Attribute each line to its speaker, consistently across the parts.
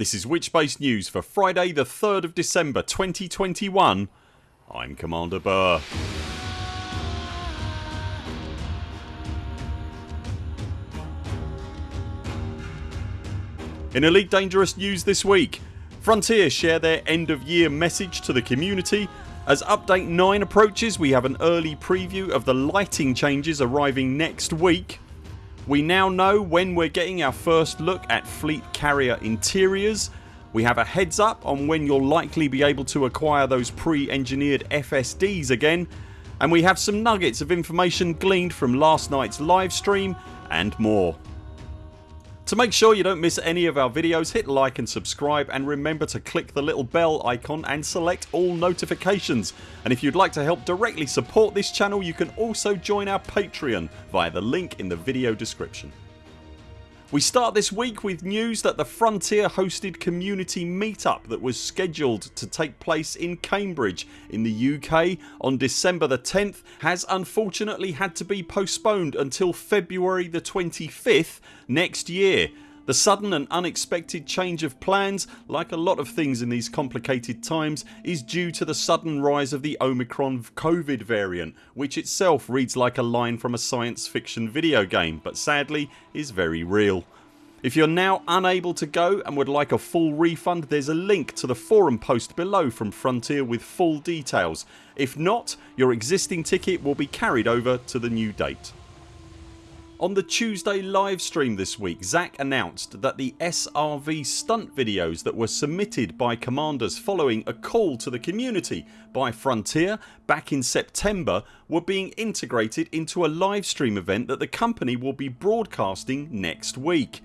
Speaker 1: This is Witchbase News for Friday the 3rd of December 2021 I'm Commander Buur. In Elite Dangerous news this week Frontier share their end of year message to the community as update 9 approaches we have an early preview of the lighting changes arriving next week. We now know when we're getting our first look at fleet carrier interiors. We have a heads up on when you'll likely be able to acquire those pre-engineered FSDs again and we have some nuggets of information gleaned from last nights live stream and more. To make sure you don't miss any of our videos hit like and subscribe and remember to click the little bell icon and select all notifications and if you'd like to help directly support this channel you can also join our Patreon via the link in the video description. We start this week with news that the Frontier hosted community meetup that was scheduled to take place in Cambridge in the UK on December the 10th has unfortunately had to be postponed until February the 25th next year. The sudden and unexpected change of plans like a lot of things in these complicated times is due to the sudden rise of the Omicron COVID variant which itself reads like a line from a science fiction video game but sadly is very real. If you're now unable to go and would like a full refund there's a link to the forum post below from Frontier with full details. If not your existing ticket will be carried over to the new date. On the Tuesday livestream this week Zac announced that the SRV stunt videos that were submitted by commanders following a call to the community by Frontier back in September were being integrated into a livestream event that the company will be broadcasting next week.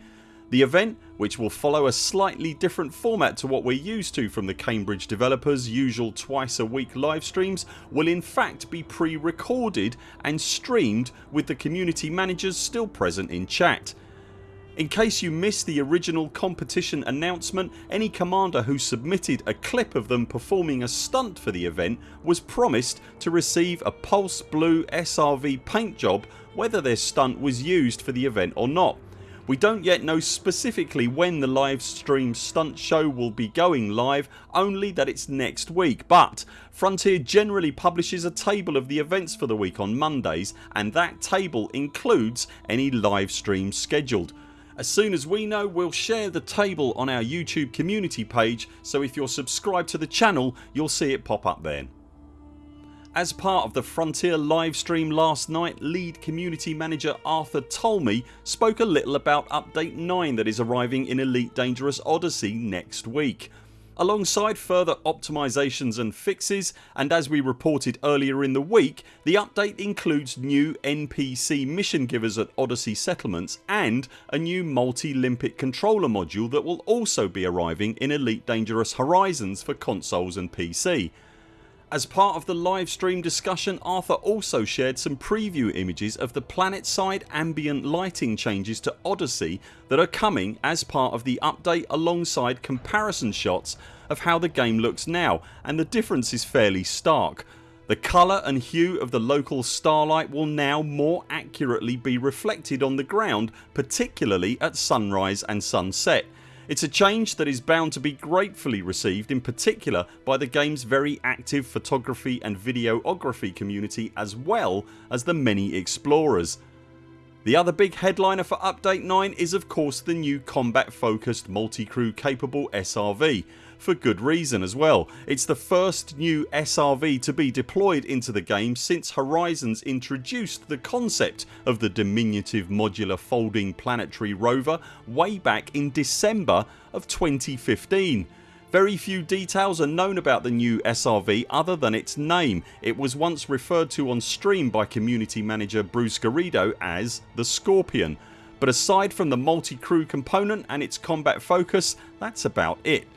Speaker 1: The event, which will follow a slightly different format to what we're used to from the Cambridge developers usual twice a week live streams will in fact be pre-recorded and streamed with the community managers still present in chat. In case you missed the original competition announcement any commander who submitted a clip of them performing a stunt for the event was promised to receive a Pulse Blue SRV paint job whether their stunt was used for the event or not. We don't yet know specifically when the live stream stunt show will be going live only that it's next week but Frontier generally publishes a table of the events for the week on Mondays and that table includes any live streams scheduled. As soon as we know we'll share the table on our YouTube community page so if you're subscribed to the channel you'll see it pop up then. As part of the Frontier livestream last night lead community manager Arthur Tolmie spoke a little about update 9 that is arriving in Elite Dangerous Odyssey next week. Alongside further optimisations and fixes and as we reported earlier in the week the update includes new NPC mission givers at Odyssey settlements and a new multi-limpet controller module that will also be arriving in Elite Dangerous Horizons for consoles and PC. As part of the live stream discussion Arthur also shared some preview images of the planetside ambient lighting changes to Odyssey that are coming as part of the update alongside comparison shots of how the game looks now and the difference is fairly stark. The colour and hue of the local starlight will now more accurately be reflected on the ground particularly at sunrise and sunset it's a change that is bound to be gratefully received in particular by the games very active photography and videography community as well as the many explorers. The other big headliner for update 9 is of course the new combat focused multi-crew capable SRV for good reason as well. It's the first new SRV to be deployed into the game since Horizons introduced the concept of the diminutive modular folding planetary rover way back in December of 2015. Very few details are known about the new SRV other than its name. It was once referred to on stream by community manager Bruce Garrido as the Scorpion but aside from the multi-crew component and its combat focus that's about it.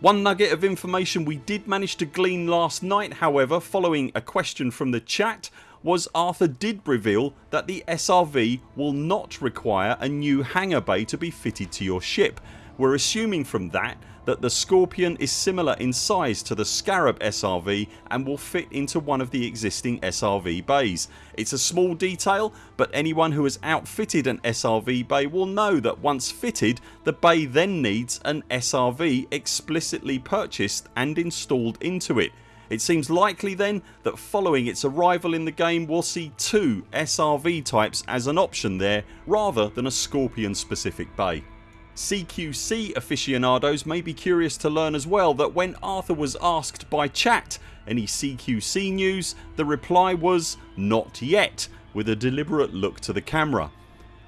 Speaker 1: One nugget of information we did manage to glean last night however following a question from the chat was Arthur did reveal that the SRV will not require a new hangar bay to be fitted to your ship we're assuming from that that the Scorpion is similar in size to the Scarab SRV and will fit into one of the existing SRV bays. It's a small detail but anyone who has outfitted an SRV bay will know that once fitted the bay then needs an SRV explicitly purchased and installed into it. It seems likely then that following its arrival in the game we'll see two SRV types as an option there rather than a Scorpion specific bay. CQC aficionados may be curious to learn as well that when Arthur was asked by chat any CQC news the reply was not yet with a deliberate look to the camera.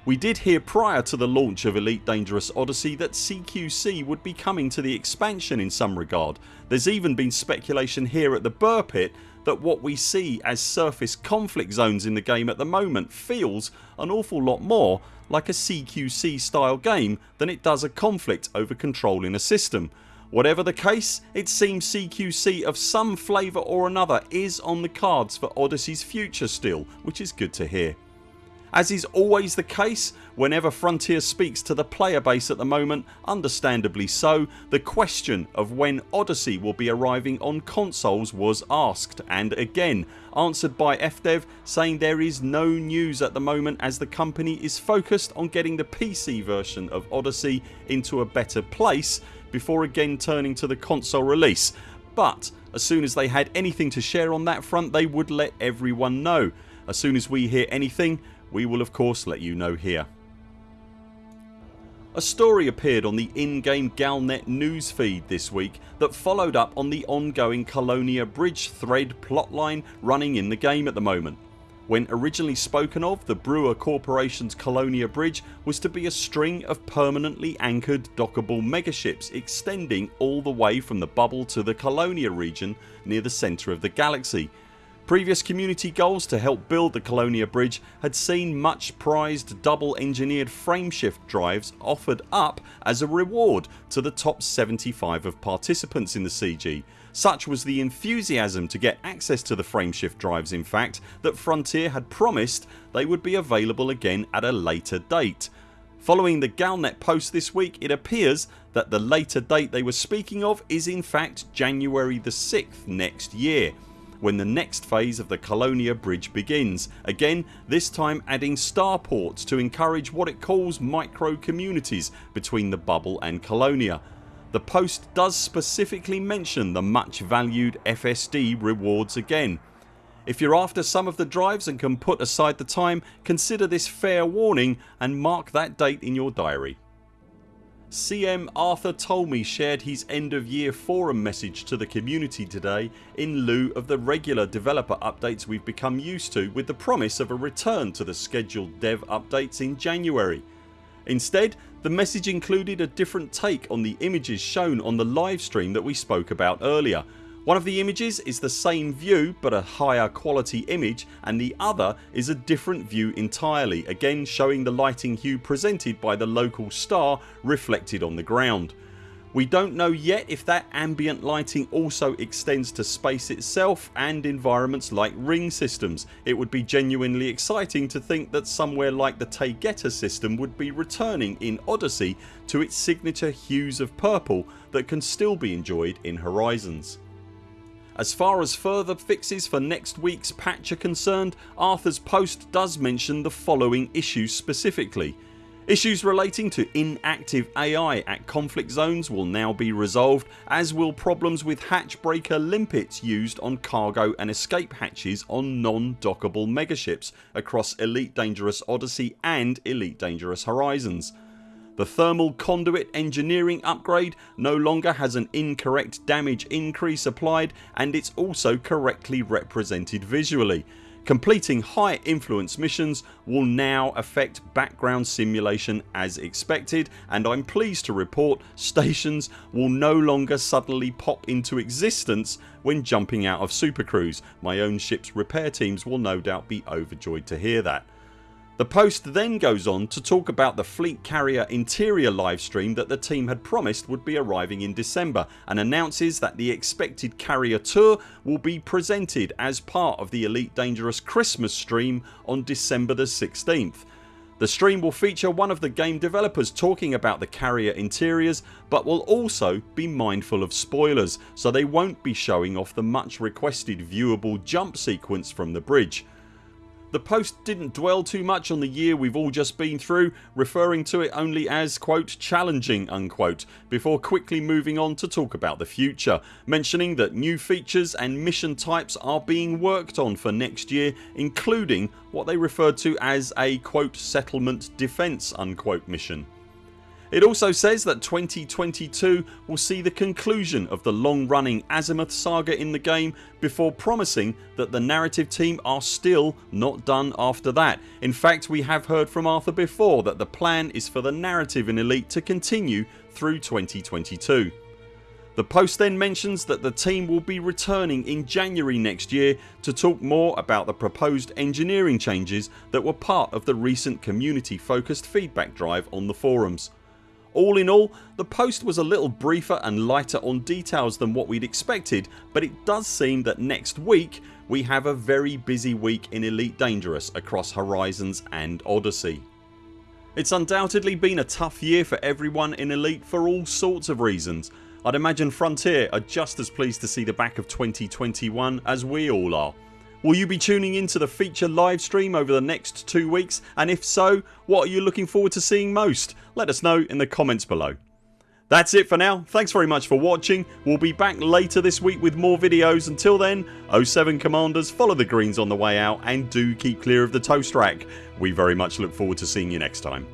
Speaker 1: We did hear prior to the launch of Elite Dangerous Odyssey that CQC would be coming to the expansion in some regard. There's even been speculation here at the Buur Pit that what we see as surface conflict zones in the game at the moment feels an awful lot more like a CQC style game than it does a conflict over control in a system. Whatever the case it seems CQC of some flavour or another is on the cards for Odyssey's future still which is good to hear. As is always the case whenever Frontier speaks to the player base at the moment understandably so the question of when Odyssey will be arriving on consoles was asked and again answered by FDev saying there is no news at the moment as the company is focused on getting the PC version of Odyssey into a better place before again turning to the console release but as soon as they had anything to share on that front they would let everyone know. As soon as we hear anything we will of course let you know here. A story appeared on the in-game Galnet newsfeed this week that followed up on the ongoing Colonia Bridge thread plotline running in the game at the moment. When originally spoken of the Brewer Corporations Colonia Bridge was to be a string of permanently anchored dockable megaships extending all the way from the bubble to the Colonia region near the centre of the galaxy Previous community goals to help build the Colonia Bridge had seen much prized double engineered frameshift drives offered up as a reward to the top 75 of participants in the CG. Such was the enthusiasm to get access to the frameshift drives in fact that Frontier had promised they would be available again at a later date. Following the Galnet post this week it appears that the later date they were speaking of is in fact January the 6th next year when the next phase of the Colonia bridge begins, again this time adding starports to encourage what it calls micro communities between the bubble and Colonia. The post does specifically mention the much valued FSD rewards again. If you're after some of the drives and can put aside the time consider this fair warning and mark that date in your diary. CM Arthur Tolmie shared his end of year forum message to the community today in lieu of the regular developer updates we've become used to with the promise of a return to the scheduled dev updates in January. Instead the message included a different take on the images shown on the livestream that we spoke about earlier one of the images is the same view but a higher quality image and the other is a different view entirely again showing the lighting hue presented by the local star reflected on the ground. We don't know yet if that ambient lighting also extends to space itself and environments like ring systems. It would be genuinely exciting to think that somewhere like the Taygeta system would be returning in Odyssey to its signature hues of purple that can still be enjoyed in Horizons. As far as further fixes for next weeks patch are concerned Arthurs post does mention the following issues specifically. Issues relating to inactive AI at conflict zones will now be resolved as will problems with hatch breaker limpets used on cargo and escape hatches on non-dockable megaships across Elite Dangerous Odyssey and Elite Dangerous Horizons. The thermal conduit engineering upgrade no longer has an incorrect damage increase applied and it's also correctly represented visually. Completing high influence missions will now affect background simulation as expected and I'm pleased to report stations will no longer suddenly pop into existence when jumping out of Super Cruise. My own ships repair teams will no doubt be overjoyed to hear that. The post then goes on to talk about the Fleet Carrier interior livestream that the team had promised would be arriving in December and announces that the expected carrier tour will be presented as part of the Elite Dangerous Christmas stream on December the 16th. The stream will feature one of the game developers talking about the carrier interiors but will also be mindful of spoilers so they won't be showing off the much requested viewable jump sequence from the bridge. The post didn't dwell too much on the year we've all just been through referring to it only as quote challenging unquote before quickly moving on to talk about the future mentioning that new features and mission types are being worked on for next year including what they referred to as a quote settlement defence unquote mission. It also says that 2022 will see the conclusion of the long running Azimuth saga in the game before promising that the narrative team are still not done after that. In fact we have heard from Arthur before that the plan is for the narrative in Elite to continue through 2022. The post then mentions that the team will be returning in January next year to talk more about the proposed engineering changes that were part of the recent community focused feedback drive on the forums. All in all the post was a little briefer and lighter on details than what we'd expected but it does seem that next week we have a very busy week in Elite Dangerous across Horizons and Odyssey. It's undoubtedly been a tough year for everyone in Elite for all sorts of reasons. I'd imagine Frontier are just as pleased to see the back of 2021 as we all are. Will you be tuning into the feature live stream over the next two weeks and if so what are you looking forward to seeing most? Let us know in the comments below. That's it for now. Thanks very much for watching. We'll be back later this week with more videos. Until then 0 7 CMDRs follow the greens on the way out and do keep clear of the toast rack. We very much look forward to seeing you next time.